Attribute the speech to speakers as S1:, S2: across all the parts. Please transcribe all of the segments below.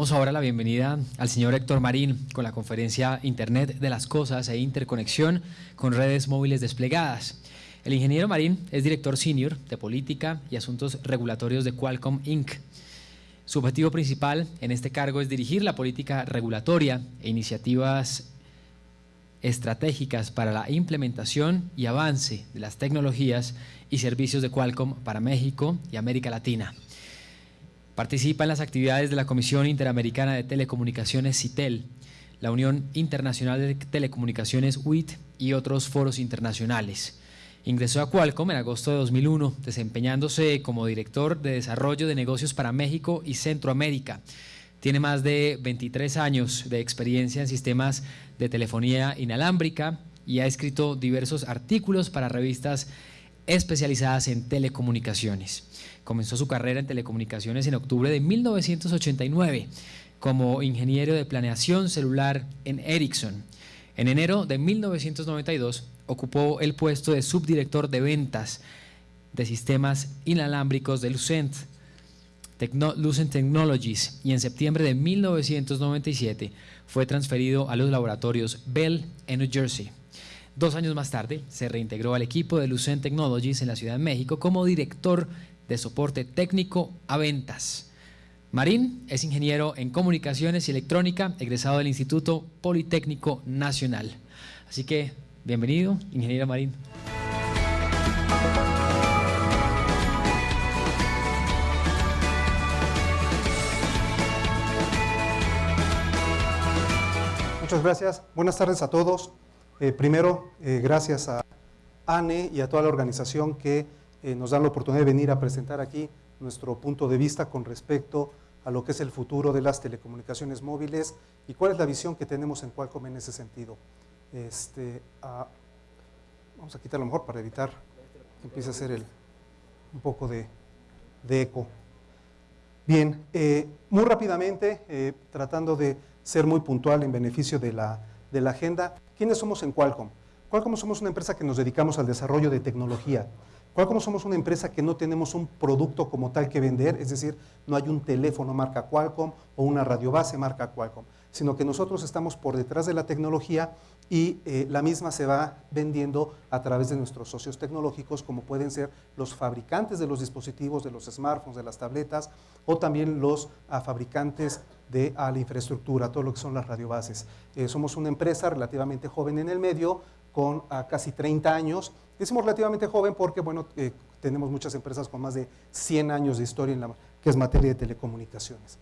S1: Damos ahora la bienvenida al señor Héctor Marín con la conferencia Internet de las Cosas e Interconexión con redes móviles desplegadas. El ingeniero Marín es director senior de Política y Asuntos Regulatorios de Qualcomm Inc. Su objetivo principal en este cargo es dirigir la política regulatoria e iniciativas estratégicas para la implementación y avance de las tecnologías y servicios de Qualcomm para México y América Latina. Participa en las actividades de la Comisión Interamericana de Telecomunicaciones CITEL, la Unión Internacional de Telecomunicaciones UIT y otros foros internacionales. Ingresó a Qualcomm en agosto de 2001, desempeñándose como director de desarrollo de negocios para México y Centroamérica. Tiene más de 23 años de experiencia en sistemas de telefonía inalámbrica y ha escrito diversos artículos para revistas especializadas en telecomunicaciones. Comenzó su carrera en telecomunicaciones en octubre de 1989 como ingeniero de planeación celular en Ericsson. En enero de 1992 ocupó el puesto de subdirector de ventas de sistemas inalámbricos de Lucent, Technologies y en septiembre de 1997 fue transferido a los laboratorios Bell en New Jersey. Dos años más tarde se reintegró al equipo de Lucent Technologies en la Ciudad de México como director de soporte técnico a ventas. Marín es ingeniero en comunicaciones y electrónica, egresado del Instituto Politécnico Nacional. Así que, bienvenido, ingeniero Marín.
S2: Muchas gracias. Buenas tardes a todos. Eh, primero, eh, gracias a ANE y a toda la organización que eh, nos dan la oportunidad de venir a presentar aquí nuestro punto de vista con respecto a lo que es el futuro de las telecomunicaciones móviles y cuál es la visión que tenemos en Qualcomm en ese sentido. Este, vamos a quitar lo mejor para evitar que empiece a hacer el, un poco de, eco. Bien, muy rápidamente, tratando de ser muy puntual en beneficio de la, de la agenda, ¿quiénes somos en Qualcomm? Qualcomm somos una empresa que nos dedicamos al desarrollo de tecnología. Qualcomm somos una empresa que no tenemos un producto como tal que vender, es decir, no hay un teléfono marca Qualcomm o una radiobase marca Qualcomm, sino que nosotros estamos por detrás de la tecnología y eh, la misma se va vendiendo a través de nuestros socios tecnológicos, como pueden ser los fabricantes de los dispositivos, de los smartphones, de las tabletas, o también los ah, fabricantes de la infraestructura, todo lo que son las radiobases. Eh, somos una empresa relativamente joven en el medio, con ah, casi 30 años. Decimos relativamente joven porque, bueno, eh, tenemos muchas empresas con más de 100 años de historia en la que es materia de telecomunicaciones.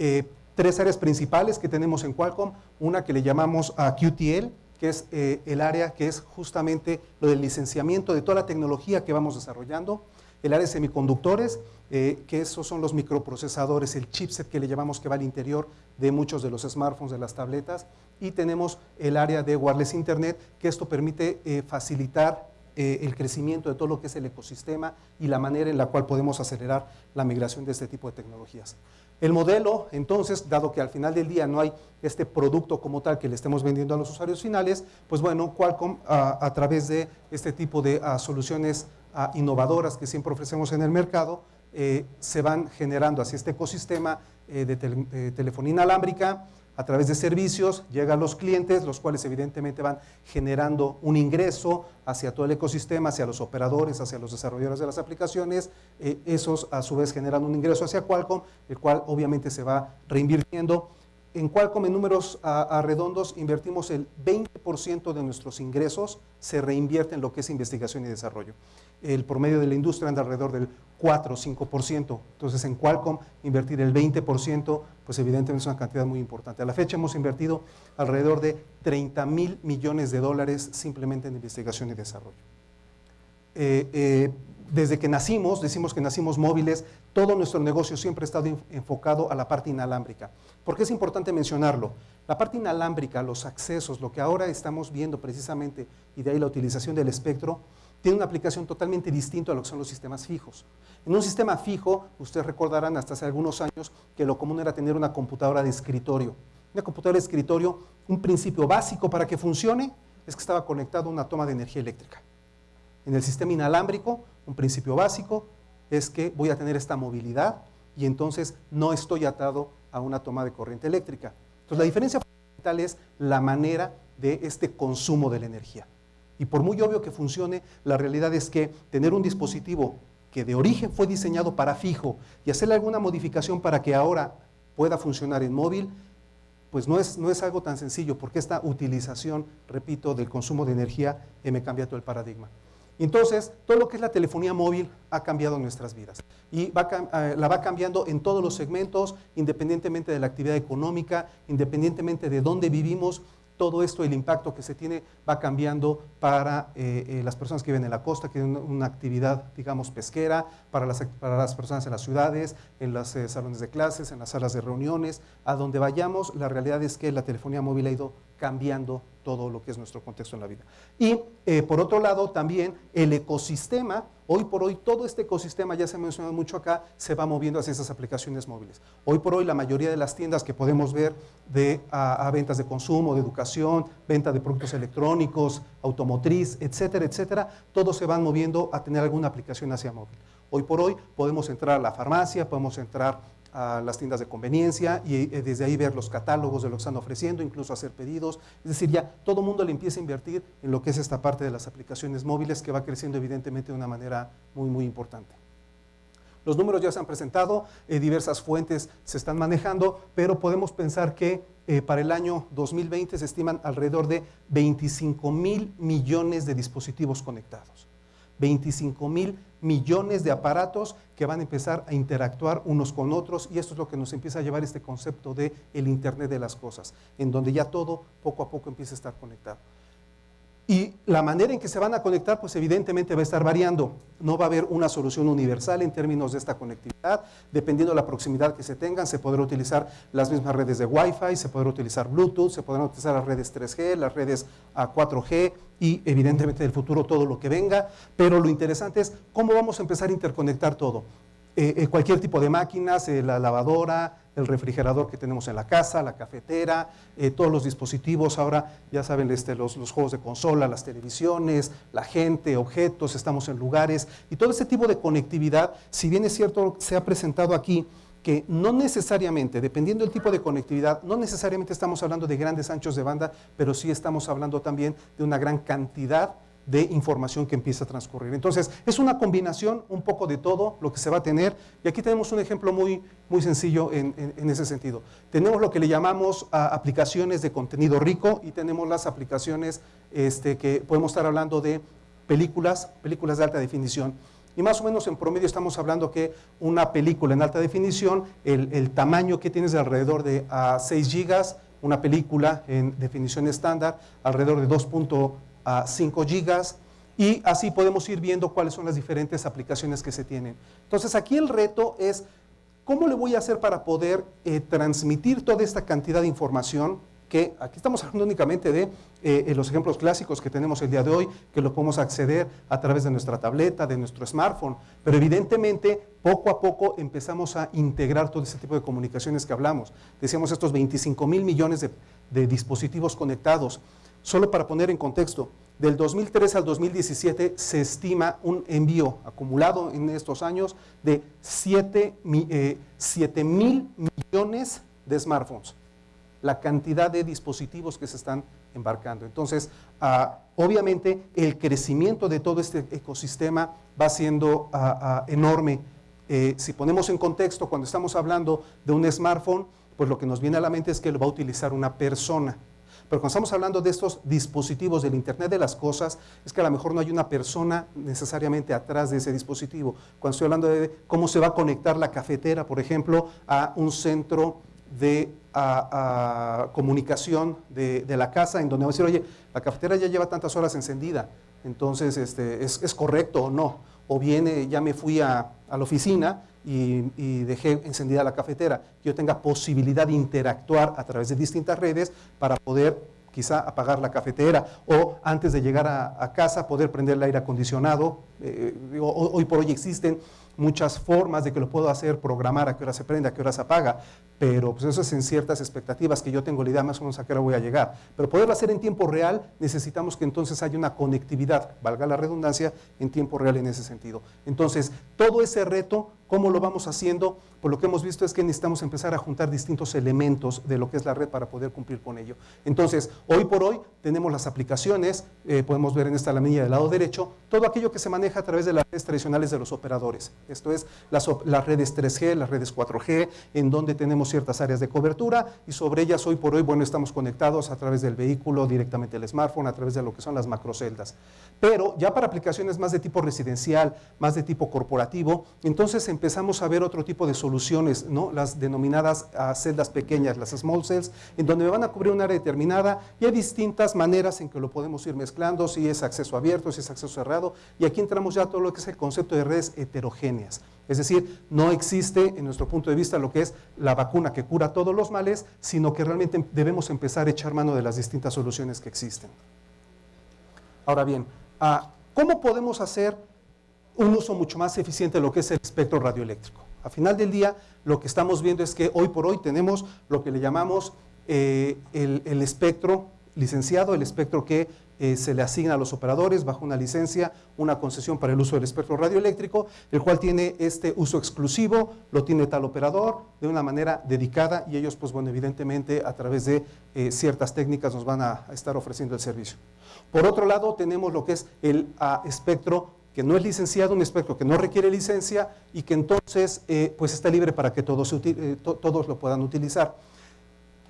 S2: Eh, tres áreas principales que tenemos en Qualcomm, una que le llamamos a QTL, que es eh, el área que es justamente lo del licenciamiento de toda la tecnología que vamos desarrollando, el área de semiconductores, que esos son los microprocesadores, el chipset que le llamamos que va al interior de muchos de los smartphones, de las tabletas, y tenemos el área de wireless internet, que esto permite eh, facilitar eh, el crecimiento de todo lo que es el ecosistema y la manera en la cual podemos acelerar la migración de este tipo de tecnologías. El modelo, entonces, dado que al final del día no hay este producto como tal que le estemos vendiendo a los usuarios finales, pues bueno, Qualcomm a, través de este tipo de soluciones innovadoras que siempre ofrecemos en el mercado, eh, se van generando hacia este ecosistema de telefonía inalámbrica, a través de servicios, llega a los clientes, los cuales evidentemente van generando un ingreso hacia todo el ecosistema, hacia los operadores, hacia los desarrolladores de las aplicaciones, eh, esos a su vez generan un ingreso hacia Qualcomm, el cual obviamente se va reinvirtiendo. En Qualcomm, en números a, redondos, invertimos el 20% de nuestros ingresos, se reinvierte en lo que es investigación y desarrollo el promedio de la industria anda alrededor del 4 o 5%. Entonces, en Qualcomm invertir el 20%, pues evidentemente es una cantidad muy importante. A la fecha hemos invertido alrededor de 30 mil millones de dólares simplemente en investigación y desarrollo. Eh, eh, desde que nacimos, decimos que nacimos móviles, todo nuestro negocio siempre ha estado enfocado a la parte inalámbrica. ¿Por qué es importante mencionarlo? La parte inalámbrica, los accesos, lo que ahora estamos viendo precisamente, y de ahí la utilización del espectro, tiene una aplicación totalmente distinta a lo que son los sistemas fijos. En un sistema fijo, ustedes recordarán hasta hace algunos años que lo común era tener una computadora de escritorio. Una computadora de escritorio, un principio básico para que funcione es que estaba conectado a una toma de energía eléctrica. En el sistema inalámbrico, un principio básico es que voy a tener esta movilidad y entonces no estoy atado a una toma de corriente eléctrica. Entonces la diferencia fundamental es la manera de este consumo de la energía. Y por muy obvio que funcione, la realidad es que tener un dispositivo que de origen fue diseñado para fijo y hacerle alguna modificación para que ahora pueda funcionar en móvil, pues no es, no es algo tan sencillo, porque esta utilización, repito, del consumo de energía eh, me cambia todo el paradigma. Entonces, todo lo que es la telefonía móvil ha cambiado nuestras vidas y eh, la va cambiando en todos los segmentos, independientemente de la actividad económica, independientemente de dónde vivimos, todo esto, el impacto que se tiene va cambiando para eh, eh, las personas que viven en la costa, que tienen una actividad, digamos, pesquera, para las, para las personas en las ciudades, en los salones de clases, en las salas de reuniones, a donde vayamos, la realidad es que la telefonía móvil ha ido cambiando todo lo que es nuestro contexto en la vida. Y eh, por otro lado, también el ecosistema, hoy por hoy todo este ecosistema, ya se ha mencionado mucho acá, se va moviendo hacia esas aplicaciones móviles. Hoy por hoy la mayoría de las tiendas que podemos ver de, a, ventas de consumo, de educación, venta de productos electrónicos, automotriz, etcétera, etcétera, todos se van moviendo a tener alguna aplicación hacia móvil. Hoy por hoy podemos entrar a la farmacia, podemos entrar a las tiendas de conveniencia y eh, desde ahí ver los catálogos de lo que están ofreciendo, incluso hacer pedidos. Es decir, ya todo mundo le empieza a invertir en lo que es esta parte de las aplicaciones móviles que va creciendo evidentemente de una manera muy, muy importante. Los números ya se han presentado, eh, diversas fuentes se están manejando, pero podemos pensar que eh, para el año 2020 se estiman alrededor de 25 mil millones de dispositivos conectados. 25 mil millones de aparatos que van a empezar a interactuar unos con otros y esto es lo que nos empieza a llevar este concepto de el Internet de las cosas, en donde ya todo poco a poco empieza a estar conectado. Y la manera en que se van a conectar, pues evidentemente va a estar variando. No va a haber una solución universal en términos de esta conectividad. Dependiendo de la proximidad que se tengan, se podrá utilizar las mismas redes de Wi-Fi, se podrá utilizar Bluetooth, se podrán utilizar las redes 3G, las redes 4G y evidentemente del futuro todo lo que venga. Pero lo interesante es cómo vamos a empezar a interconectar todo. Eh, eh, cualquier tipo de máquinas, eh, la lavadora, el refrigerador que tenemos en la casa, la cafetera, todos los dispositivos, ahora ya saben este, los, los, juegos de consola, las televisiones, la gente, objetos, estamos en lugares y todo ese tipo de conectividad, si bien es cierto, se ha presentado aquí que no necesariamente, dependiendo del tipo de conectividad, no necesariamente estamos hablando de grandes anchos de banda, pero sí estamos hablando también de una gran cantidad información que empieza a transcurrir. Entonces, es una combinación un poco de todo lo que se va a tener. Y aquí tenemos un ejemplo muy, muy sencillo en, ese sentido. Tenemos lo que le llamamos aplicaciones de contenido rico y tenemos las aplicaciones este, que podemos estar hablando de películas, películas de alta definición. Y más o menos en promedio estamos hablando que una película en alta definición, el, tamaño que tienes de alrededor de a 6 gigas, una película en definición estándar, alrededor de 2.5 a 5 gigas y así podemos ir viendo cuáles son las diferentes aplicaciones que se tienen. Entonces aquí el reto es, ¿cómo le voy a hacer para poder eh, transmitir toda esta cantidad de información? Que aquí estamos hablando únicamente de eh, los ejemplos clásicos que tenemos el día de hoy, que lo podemos acceder a través de nuestra tableta, de nuestro smartphone, pero evidentemente poco a poco empezamos a integrar todo ese tipo de comunicaciones que hablamos. Decíamos estos 25 mil millones de dispositivos conectados. Solo para poner en contexto, del 2003 al 2017 se estima un envío acumulado en estos años de 7, eh, mil millones de smartphones. La cantidad de dispositivos que se están embarcando. Entonces, ah, obviamente el crecimiento de todo este ecosistema va siendo ah, ah, enorme. Eh, si ponemos en contexto, cuando estamos hablando de un smartphone, pues lo que nos viene a la mente es que lo va a utilizar una persona. Pero cuando estamos hablando de estos dispositivos del Internet de las cosas, es que a lo mejor no hay una persona necesariamente atrás de ese dispositivo. Cuando estoy hablando de cómo se va a conectar la cafetera, por ejemplo, a un centro de comunicación de, la casa, en donde va a decir, oye, la cafetera ya lleva tantas horas encendida, entonces este, ¿es, correcto o no? O viene, ya me fui a, la oficina y, dejé encendida la cafetera, yo tenga posibilidad de interactuar a través de distintas redes para poder quizá apagar la cafetera o antes de llegar a, casa poder prender el aire acondicionado. Eh, hoy por hoy existen muchas formas de que lo puedo hacer, programar a qué hora se prende, a qué hora se apaga, pero pues eso es en ciertas expectativas que yo tengo la idea más o menos a qué hora voy a llegar. Pero poderlo hacer en tiempo real, necesitamos que entonces haya una conectividad, valga la redundancia, en tiempo real en ese sentido. Entonces, todo ese reto, ¿cómo lo vamos haciendo? Por lo que hemos visto es que necesitamos empezar a juntar distintos elementos de lo que es la red para poder cumplir con ello. Entonces, hoy por hoy tenemos las aplicaciones, eh, podemos ver en esta lamilla del lado derecho, todo aquello que se maneja a través de las redes tradicionales de los operadores. Esto es las, redes 3G, las redes 4G, en donde tenemos ciertas áreas de cobertura y sobre ellas hoy por hoy, bueno, estamos conectados a través del vehículo, directamente el smartphone, a través de lo que son las macroceldas. Pero ya para aplicaciones más de tipo residencial, más de tipo corporativo, entonces empezamos a ver otro tipo de soluciones, las denominadas ah, celdas pequeñas, las small cells, en donde me van a cubrir un área determinada y hay distintas maneras en que lo podemos ir mezclando, si es acceso abierto, si es acceso cerrado, y aquí entramos ya a todo lo que es el concepto de redes heterogéneas. Es decir, no existe en nuestro punto de vista lo que es la vacuna que cura todos los males, sino que realmente debemos empezar a echar mano de las distintas soluciones que existen. Ahora bien, ah, ¿cómo podemos hacer un uso mucho más eficiente de lo que es el espectro radioeléctrico? A final del día, lo que estamos viendo es que hoy por hoy tenemos lo que le llamamos eh, el espectro licenciado, el espectro que eh, se le asigna a los operadores bajo una licencia, una concesión para el uso del espectro radioeléctrico, el cual tiene este uso exclusivo, lo tiene tal operador de una manera dedicada y ellos, pues bueno, evidentemente a través de eh, ciertas técnicas nos van a, estar ofreciendo el servicio. Por otro lado, tenemos lo que es el espectro que no es licenciado, un espectro que no requiere licencia y que entonces eh, pues está libre para que todos, todos lo puedan utilizar.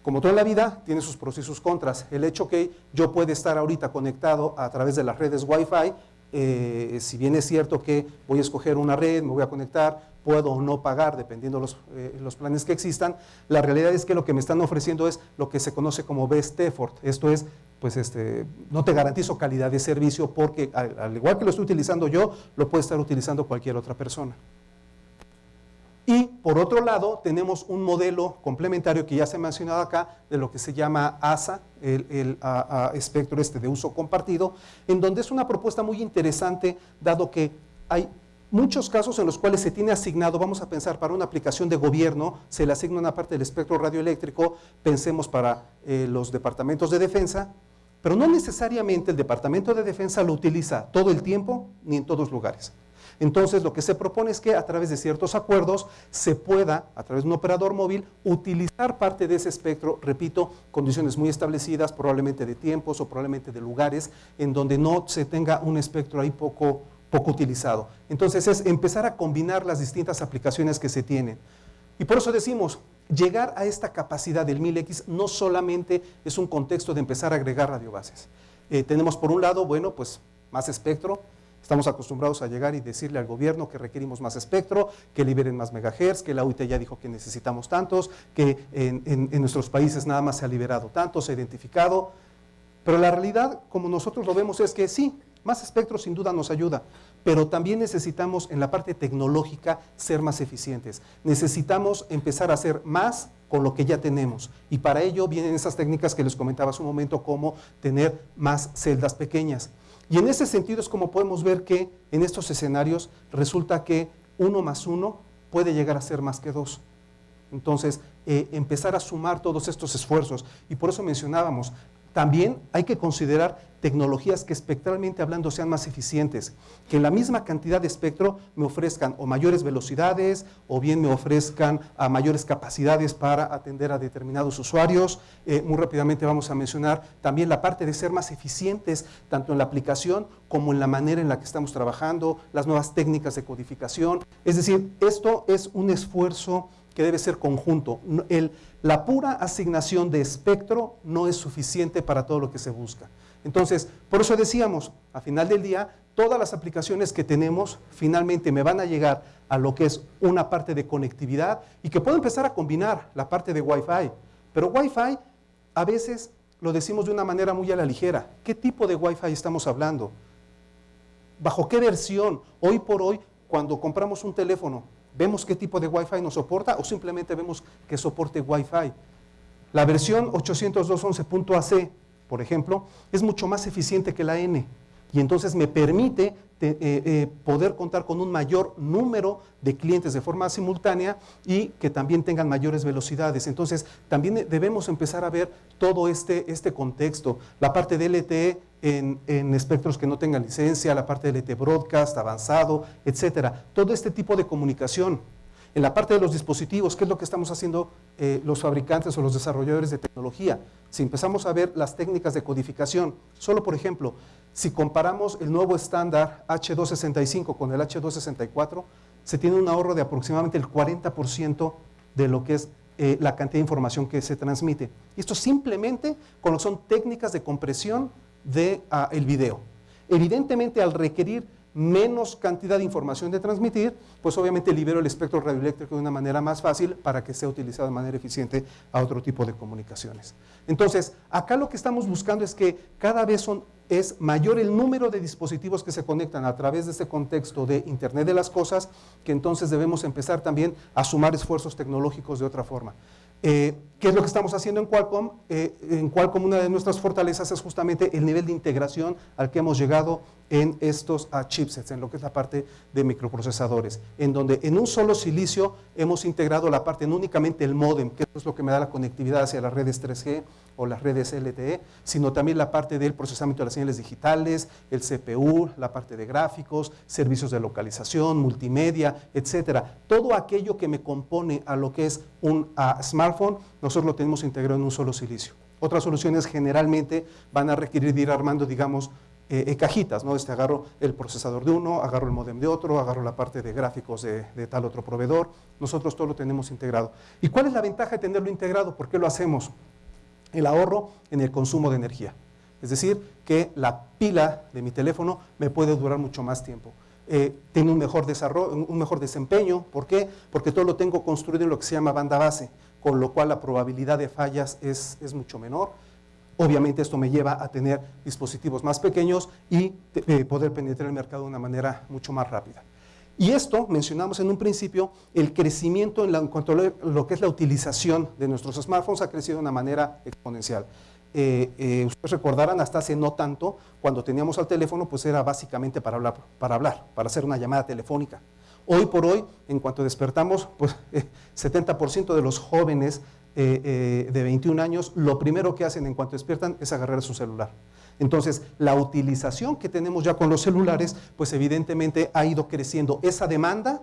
S2: Como toda la vida, tiene sus pros y sus contras. El hecho que yo pueda estar ahorita conectado a través de las redes Wi-Fi, eh, si bien es cierto que voy a escoger una red, me voy a conectar, puedo o no pagar dependiendo los, eh, los planes que existan, la realidad es que lo que me están ofreciendo es lo que se conoce como best effort. Esto es, pues este, no te garantizo calidad de servicio porque al igual que lo estoy utilizando yo, lo puede estar utilizando cualquier otra persona. Y por otro lado, tenemos un modelo complementario que ya se ha mencionado acá, de lo que se llama ASA, el, espectro este de uso compartido, en donde es una propuesta muy interesante, dado que hay muchos casos en los cuales se tiene asignado, vamos a pensar para una aplicación de gobierno, se le asigna una parte del espectro radioeléctrico, pensemos para eh, los departamentos de defensa, pero no necesariamente el departamento de defensa lo utiliza todo el tiempo ni en todos lugares. Entonces, lo que se propone es que a través de ciertos acuerdos se pueda, a través de un operador móvil, utilizar parte de ese espectro, repito, condiciones muy establecidas, probablemente de tiempos o probablemente de lugares en donde no se tenga un espectro ahí poco, poco utilizado. Entonces, es empezar a combinar las distintas aplicaciones que se tienen. Y por eso decimos, llegar a esta capacidad del 1000X no solamente es un contexto de empezar a agregar radiobases. Eh, tenemos por un lado, bueno, pues más espectro, Estamos acostumbrados a llegar y decirle al gobierno que requerimos más espectro, que liberen más megahertz, que la UIT ya dijo que necesitamos tantos, que en, nuestros países nada más se ha liberado tanto, se ha identificado. Pero la realidad, como nosotros lo vemos, es que sí, más espectro sin duda nos ayuda, pero también necesitamos en la parte tecnológica ser más eficientes. Necesitamos empezar a hacer más con lo que ya tenemos. Y para ello vienen esas técnicas que les comentaba hace un momento, como tener más celdas pequeñas. Y en ese sentido es como podemos ver que en estos escenarios resulta que uno más uno puede llegar a ser más que dos. Entonces, eh, empezar a sumar todos estos esfuerzos. Y por eso mencionábamos, también hay que considerar tecnologías que espectralmente hablando sean más eficientes, que en la misma cantidad de espectro me ofrezcan o mayores velocidades o bien me ofrezcan a mayores capacidades para atender a determinados usuarios. Eh, muy rápidamente vamos a mencionar también la parte de ser más eficientes tanto en la aplicación como en la manera en la que estamos trabajando, las nuevas técnicas de codificación. Es decir, esto es un esfuerzo que debe ser conjunto. La pura asignación de espectro no es suficiente para todo lo que se busca. Entonces, por eso decíamos, a final del día, todas las aplicaciones que tenemos finalmente me van a llegar a lo que es una parte de conectividad y que puedo empezar a combinar la parte de Wi-Fi. Pero Wi-Fi a veces lo decimos de una manera muy a la ligera. ¿Qué tipo de Wi-Fi estamos hablando? ¿Bajo qué versión? Hoy por hoy, cuando compramos un teléfono, ¿Vemos qué tipo de Wi-Fi nos soporta o simplemente vemos que soporte Wi-Fi? La versión 802.11.ac, por ejemplo, es mucho más eficiente que la N. y entonces me permite eh, eh, poder contar con un mayor número de clientes de forma simultánea y que también tengan mayores velocidades. Entonces, también debemos empezar a ver todo este, este contexto, la parte de LTE en, en, espectros que no tengan licencia, la parte de LTE broadcast, avanzado, etcétera. Todo este tipo de comunicación. En la parte de los dispositivos, ¿qué es lo que estamos haciendo eh, los fabricantes o los desarrolladores de tecnología? Si empezamos a ver las técnicas de codificación, solo por ejemplo, si comparamos el nuevo estándar H265 con el H264, se tiene un ahorro de aproximadamente el 40% de lo que es eh, la cantidad de información que se transmite. Esto simplemente con lo que son técnicas de compresión del de, ah, video. Evidentemente, al requerir menos cantidad de información de transmitir, pues obviamente libero el espectro radioeléctrico de una manera más fácil para que sea utilizado de manera eficiente a otro tipo de comunicaciones. Entonces, acá lo que estamos buscando es que cada vez es mayor el número de dispositivos que se conectan a través de este contexto de Internet de las Cosas, que entonces debemos empezar también a sumar esfuerzos tecnológicos de otra forma. Eh, ¿Qué es lo que estamos haciendo en Qualcomm? Eh, en Qualcomm una de nuestras fortalezas es justamente el nivel de integración al que hemos llegado en estos chipsets, en lo que es la parte de microprocesadores, en donde en un solo silicio hemos integrado la parte, no únicamente el modem, que es lo que me da la conectividad hacia las redes 3G o las redes LTE, sino también la parte del procesamiento de las señales digitales, el CPU, la parte de gráficos, servicios de localización, multimedia, etcétera. Todo aquello que me compone a lo que es un smartphone, nosotros lo tenemos integrado en un solo silicio. Otras soluciones generalmente van a requerir ir armando, digamos, eh, eh, cajitas, ¿no? Este, agarro el procesador de uno, agarro el modem de otro, agarro la parte de gráficos de, tal otro proveedor. Nosotros todo lo tenemos integrado. ¿Y cuál es la ventaja de tenerlo integrado? ¿Por qué lo hacemos? El ahorro en el consumo de energía. Es decir, que la pila de mi teléfono me puede durar mucho más tiempo. Eh, tiene un mejor, desarrollo, un mejor desempeño. ¿Por qué? Porque todo lo tengo construido en lo que se llama banda base, con lo cual la probabilidad de fallas es, es mucho menor Obviamente esto me lleva a tener dispositivos más pequeños y eh, poder penetrar el mercado de una manera mucho más rápida. Y esto, mencionamos en un principio, el crecimiento en, cuanto a lo que es la utilización de nuestros smartphones ha crecido de una manera exponencial. Eh, eh, ustedes recordarán hasta hace no tanto, cuando teníamos al teléfono, pues era básicamente para hablar, para hablar, para hacer una llamada telefónica. Hoy por hoy, en cuanto despertamos, pues 70% de los jóvenes eh, eh, de 21 años, lo primero que hacen en cuanto despiertan es agarrar su celular. Entonces, la utilización que tenemos ya con los celulares, pues evidentemente ha ido creciendo. Esa demanda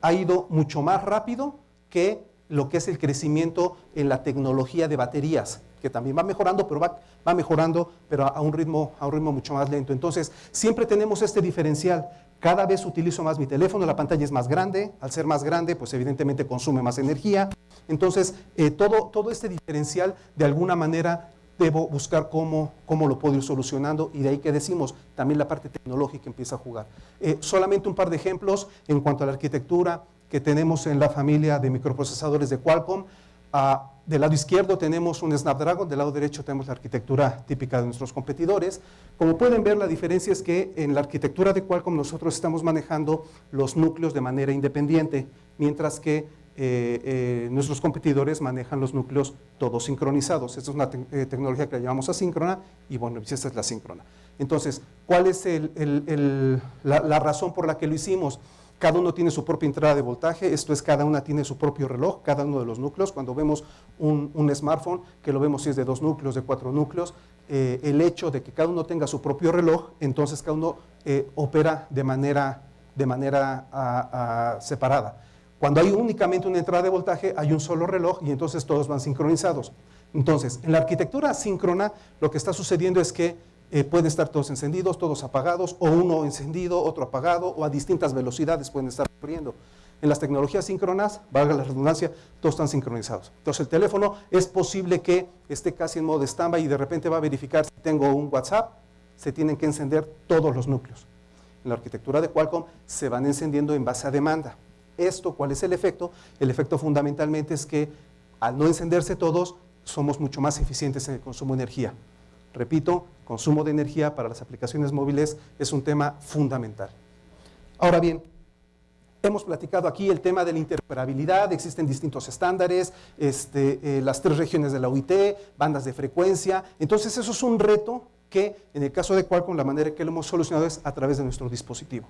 S2: ha ido mucho más rápido que lo que es el crecimiento en la tecnología de baterías, que también va mejorando, pero va, va mejorando, pero a un, ritmo, a un ritmo mucho más lento. Entonces, siempre tenemos este diferencial. Cada vez utilizo más mi teléfono, la pantalla es más grande, al ser más grande, pues evidentemente consume más energía. Entonces, eh, todo, todo este diferencial, de alguna manera, debo buscar cómo, cómo, lo puedo ir solucionando y de ahí que decimos, también la parte tecnológica empieza a jugar. Eh, solamente un par de ejemplos en cuanto a la arquitectura que tenemos en la familia de microprocesadores de Qualcomm. Ah, del lado izquierdo tenemos un Snapdragon, del lado derecho tenemos la arquitectura típica de nuestros competidores. Como pueden ver, la diferencia es que en la arquitectura de Qualcomm nosotros estamos manejando los núcleos de manera independiente, mientras que eh, eh, nuestros competidores manejan los núcleos todos sincronizados. Esta es una eh, tecnología que la llamamos asíncrona y bueno, pues esta es la síncrona. Entonces, ¿cuál es la razón por la que lo hicimos? Cada uno tiene su propia entrada de voltaje, esto es, cada una tiene su propio reloj, cada uno de los núcleos. Cuando vemos un, smartphone, que lo vemos si es de dos núcleos, de cuatro núcleos, eh, el hecho de que cada uno tenga su propio reloj, entonces cada uno eh, opera de manera, de manera separada. Cuando hay únicamente una entrada de voltaje, hay un solo reloj y entonces todos van sincronizados. Entonces, en la arquitectura síncrona, lo que está sucediendo es que eh, pueden estar todos encendidos, todos apagados, o uno encendido, otro apagado, o a distintas velocidades pueden estar ocurriendo. En las tecnologías síncronas, valga la redundancia, todos están sincronizados. Entonces el teléfono es posible que esté casi en modo stand y de repente va a verificar si tengo un WhatsApp, se tienen que encender todos los núcleos. En la arquitectura de Qualcomm se van encendiendo en base a demanda. ¿Esto cuál es el efecto? El efecto fundamentalmente es que al no encenderse todos, somos mucho más eficientes en el consumo de energía. Repito, consumo de energía para las aplicaciones móviles es un tema fundamental. Ahora bien, hemos platicado aquí el tema de la interoperabilidad, existen distintos estándares, este, eh, las tres regiones de la UIT, bandas de frecuencia, entonces eso es un reto que en el caso de Qualcomm la manera que lo hemos solucionado es a través de nuestro dispositivo.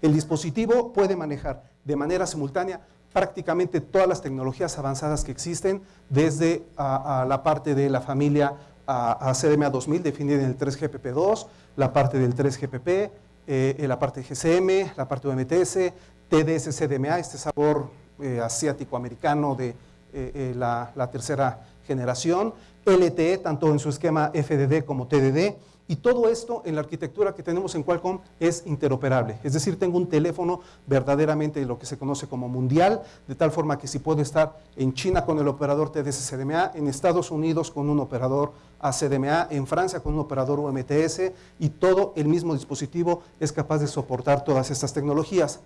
S2: El dispositivo puede manejar de manera simultánea prácticamente todas las tecnologías avanzadas que existen, desde la parte de la familia a, CDMA 2000 definida en el 3GPP2, la parte del 3GPP, eh, la parte GCM, la parte de UMTS, TDS CDMA, este sabor eh, asiático-americano de eh, la, la tercera generación, LTE, tanto en su esquema FDD como TDD, y todo esto en la arquitectura que tenemos en Qualcomm es interoperable. Es decir, tengo un teléfono verdaderamente lo que se conoce como mundial, de tal forma que si puedo estar en China con el operador TDS-CDMA, en Estados Unidos con un operador ACDMA, en Francia con un operador UMTS, y todo el mismo dispositivo es capaz de soportar todas estas tecnologías.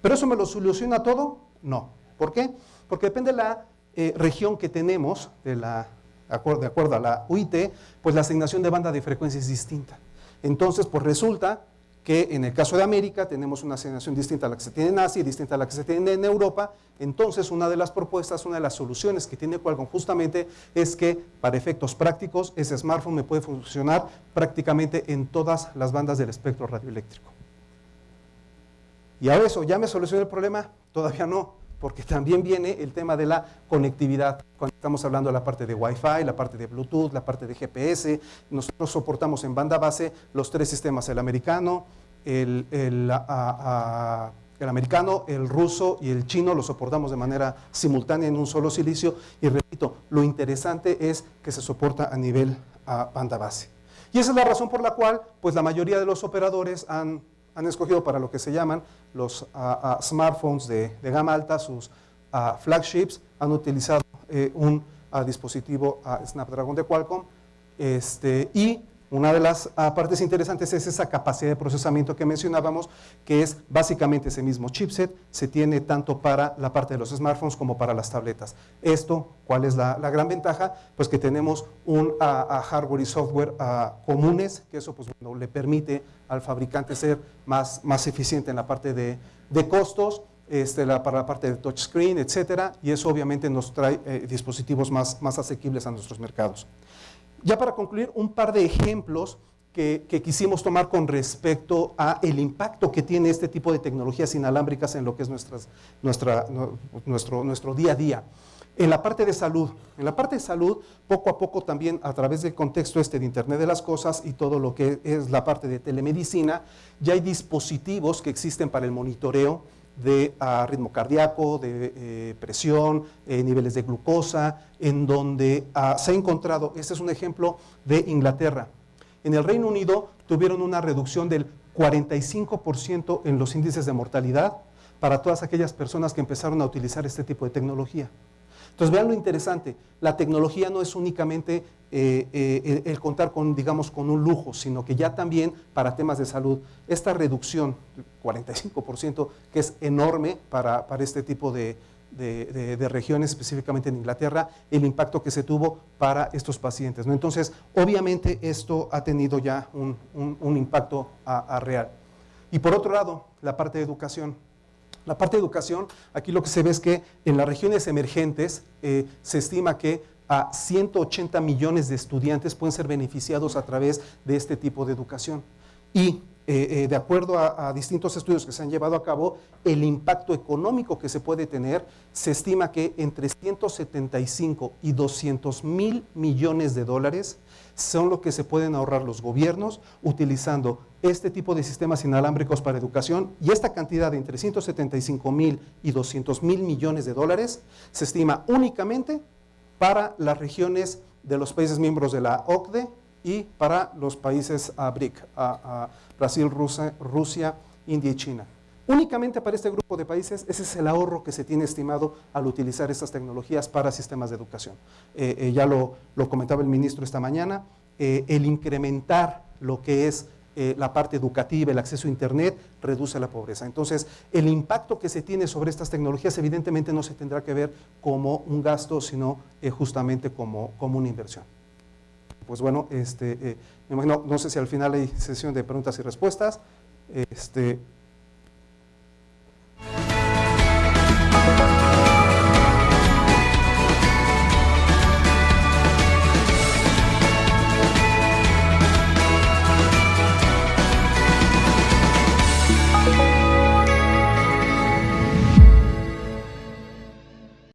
S2: ¿Pero eso me lo soluciona todo? No. ¿Por qué? Porque depende de la eh, región que tenemos, de la de acuerdo, a la UIT, pues la asignación de banda de frecuencia es distinta. Entonces, pues resulta que en el caso de América tenemos una asignación distinta a la que se tiene en Asia y distinta a la que se tiene en Europa. Entonces, una de las propuestas, una de las soluciones que tiene Qualcomm justamente es que para efectos prácticos ese smartphone me puede funcionar prácticamente en todas las bandas del espectro radioeléctrico. ¿Y a eso ya me solucionó el problema? Todavía no porque también viene el tema de la conectividad. Cuando estamos hablando de la parte de Wi-Fi, la parte de Bluetooth, la parte de GPS, nosotros soportamos en banda base los tres sistemas, el americano, el, americano, el ruso y el chino, lo soportamos de manera simultánea en un solo silicio. Y repito, lo interesante es que se soporta a nivel banda base. Y esa es la razón por la cual pues, la mayoría de los operadores han han escogido para lo que se llaman los ah, ah, smartphones de, gama alta, sus ah, flagships, han utilizado eh, un dispositivo Snapdragon de Qualcomm este, y una de las partes interesantes es esa capacidad de procesamiento que mencionábamos, que es básicamente ese mismo chipset, se tiene tanto para la parte de los smartphones como para las tabletas. Esto, ¿cuál es la, gran ventaja? Pues que tenemos un hardware y software comunes, que eso pues, le permite al fabricante ser más, más eficiente en la parte de, costos, este, para la parte de touchscreen, etcétera, y eso obviamente nos trae eh, dispositivos más, más asequibles a nuestros mercados. Ya para concluir, un par de ejemplos que, quisimos tomar con respecto a el impacto que tiene este tipo de tecnologías inalámbricas en lo que es nuestras, nuestra, nuestro, nuestro día a día. En la parte de salud, en la parte de salud, poco a poco también a través del contexto este de Internet de las Cosas y todo lo que es la parte de telemedicina, ya hay dispositivos que existen para el monitoreo de ritmo cardíaco, de eh, presión, eh, niveles de glucosa, en donde ah, se ha encontrado, este es un ejemplo de Inglaterra. En el Reino Unido tuvieron una reducción del 45% en los índices de mortalidad para todas aquellas personas que empezaron a utilizar este tipo de tecnología. Entonces vean lo interesante, la tecnología no es únicamente eh, eh, el, contar con, digamos, con un lujo, sino que ya también para temas de salud, esta reducción, 45%, que es enorme para, este tipo de, regiones, específicamente en Inglaterra, el impacto que se tuvo para estos pacientes. Entonces, obviamente esto ha tenido ya un, impacto a real. Y por otro lado, la parte de educación. La parte de educación, aquí lo que se ve es que en las regiones emergentes eh, se estima que a 180 millones de estudiantes pueden ser beneficiados a través de este tipo de educación. Y eh, eh, de acuerdo a, distintos estudios que se han llevado a cabo, el impacto económico que se puede tener, se estima que entre 175 y 200 mil millones de dólares son lo que se pueden ahorrar los gobiernos utilizando este tipo de sistemas inalámbricos para educación. Y esta cantidad de entre 175 mil y 200 mil millones de dólares se estima únicamente para las regiones de los países miembros de la OCDE y para los países BRIC, Brasil, Rusia, India y China. Únicamente para este grupo de países, ese es el ahorro que se tiene estimado al utilizar estas tecnologías para sistemas de educación. Eh, eh, ya lo, comentaba el ministro esta mañana, eh, el incrementar lo que es la parte educativa, el acceso a Internet, reduce la pobreza. Entonces, el impacto que se tiene sobre estas tecnologías evidentemente no se tendrá que ver como un gasto, sino justamente como, como una inversión pues bueno, este, eh, me imagino, no sé si al final hay sesión de preguntas y respuestas. Este,